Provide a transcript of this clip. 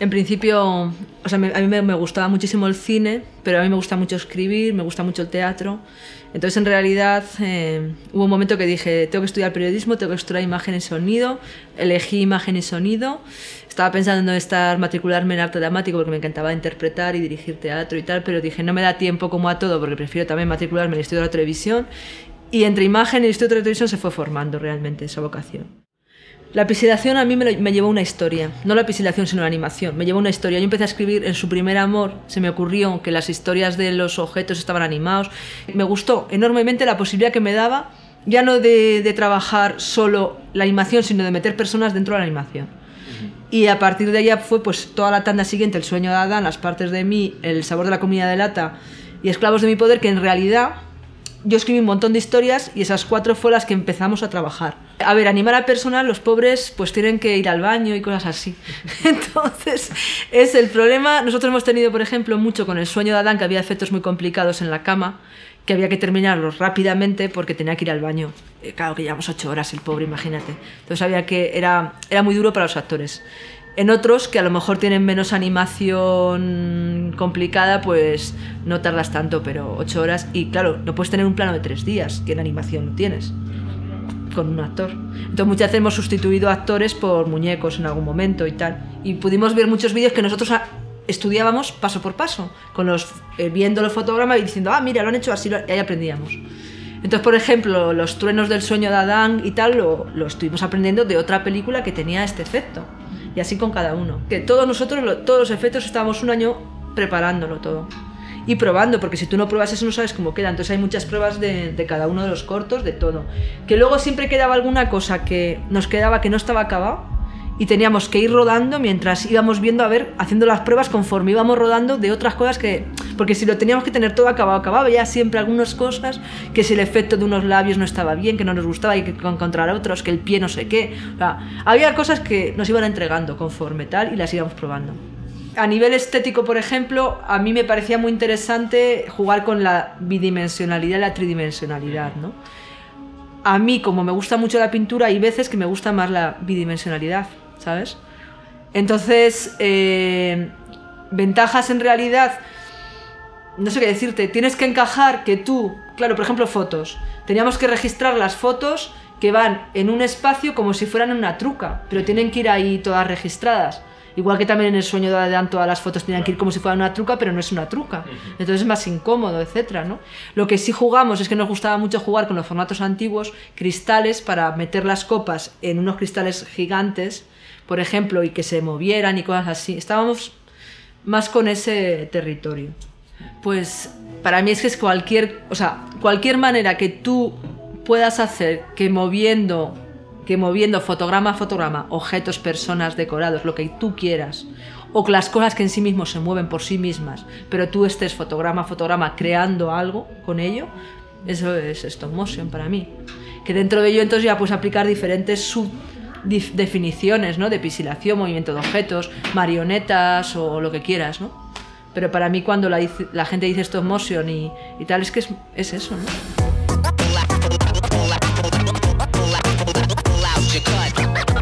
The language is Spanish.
En principio, o sea, a mí me, gustaba muchísimo el cine, pero a mí me gusta mucho escribir, me gusta mucho el teatro. Entonces, en realidad, eh, hubo un momento que dije, tengo que estudiar periodismo, tengo que estudiar imagen y sonido. Elegí imagen y sonido. Estaba pensando en estar, matricularme en arte dramático porque me encantaba interpretar y dirigir teatro y tal, pero dije, no me da tiempo como a todo porque prefiero también matricularme en el estudio de la televisión. Y entre imagen y estudio de la televisión se fue formando realmente esa vocación. La pixelación a mí me, me, llevó una historia, no la pixelación sino la animación, me llevó una historia. Yo empecé a escribir en su primer amor, se me ocurrió que las historias de los objetos estaban animados. Me gustó enormemente la posibilidad que me daba, ya no de, trabajar solo la animación, sino de meter personas dentro de la animación. Y a partir de allá fue pues toda la tanda siguiente, El sueño de Adán, Las partes de mí, El sabor de la comida de lata y Esclavos de mi poder, que en realidad yo escribí un montón de historias y esas cuatro fue las que empezamos a trabajar. A ver, animar a personas, los pobres pues tienen que ir al baño y cosas así. Entonces, es el problema. Nosotros hemos tenido, por ejemplo, mucho con el sueño de Adán, que había efectos muy complicados en la cama, que había que terminarlos rápidamente porque tenía que ir al baño. Eh, claro que llevamos ocho horas el pobre, imagínate. Entonces había que, era, era muy duro para los actores. En otros, que a lo mejor tienen menos animación complicada, pues no tardas tanto, pero ocho horas. Y claro, no puedes tener un plano de tres días, que en animación no tienes con un actor. Entonces muchas veces hemos sustituido actores por muñecos en algún momento y tal. Y pudimos ver muchos vídeos que nosotros estudiábamos paso por paso, con los, eh, viendo los fotogramas y diciendo, ah, mira, lo han hecho así, y ahí aprendíamos. Entonces, por ejemplo, los truenos del sueño de Adán y tal, lo, lo estuvimos aprendiendo de otra película que tenía este efecto y así con cada uno. Que todos nosotros, todos los efectos, estábamos un año preparándolo todo y probando, porque si tú no pruebas eso no sabes cómo queda. Entonces hay muchas pruebas de, de, cada uno de los cortos, de todo. Que luego siempre quedaba alguna cosa que nos quedaba que no estaba acabado y teníamos que ir rodando mientras íbamos viendo, a ver, haciendo las pruebas conforme íbamos rodando de otras cosas que... Porque si lo teníamos que tener todo acabado, acabado, ya siempre algunas cosas, que si el efecto de unos labios no estaba bien, que no nos gustaba, y que encontrar otros, que el pie no sé qué. O sea, había cosas que nos iban entregando conforme tal y las íbamos probando. A nivel estético, por ejemplo, a mí me parecía muy interesante jugar con la bidimensionalidad y la tridimensionalidad, ¿no? A mí, como me gusta mucho la pintura, hay veces que me gusta más la bidimensionalidad. ¿Sabes? Entonces, eh, ventajas en realidad, no sé qué decirte, tienes que encajar que tú, claro, por ejemplo, fotos, teníamos que registrar las fotos que van en un espacio como si fueran una truca, pero tienen que ir ahí todas registradas. Igual que también en el sueño de Adán todas las fotos tenían que ir como si fuera una truca, pero no es una truca. Entonces es más incómodo, etcétera, ¿no? Lo que sí jugamos es que nos gustaba mucho jugar con los formatos antiguos, cristales, para meter las copas en unos cristales gigantes por ejemplo, y que se movieran y cosas así. Estábamos más con ese territorio. Pues para mí es que es cualquier, o sea, cualquier manera que tú puedas hacer que moviendo, que moviendo fotograma a fotograma, objetos, personas, decorados, lo que tú quieras, o las cosas que en sí mismos se mueven por sí mismas, pero tú estés fotograma a fotograma creando algo con ello, eso es stop motion para mí. Que dentro de ello entonces ya puedes aplicar diferentes sub definiciones ¿no? de pisilación, movimiento de objetos, marionetas o lo que quieras, ¿no? Pero para mí cuando la, gente dice stop motion y, y tal, es que es, es eso. cut.